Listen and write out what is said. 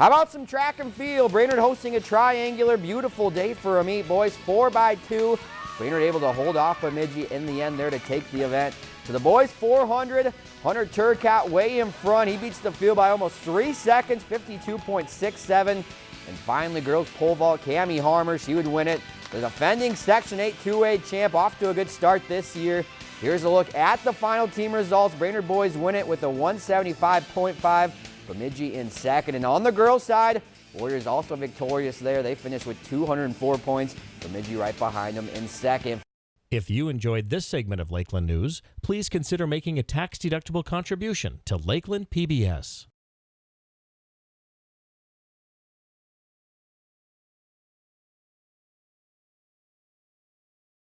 How about some track and field? Brainerd hosting a triangular, beautiful day for a meet, boys. Four by two. Brainerd able to hold off Bemidji in the end there to take the event. To the boys, 400. Hunter Turcotte way in front. He beats the field by almost three seconds, 52.67. And finally, girls pole vault, Cami Harmer, she would win it. The defending Section 8 2A champ off to a good start this year. Here's a look at the final team results. Brainerd boys win it with a 175.5. Bemidji in second. And on the girls' side, Warriors also victorious there. They finished with 204 points. Bemidji right behind them in second. If you enjoyed this segment of Lakeland News, please consider making a tax-deductible contribution to Lakeland PBS.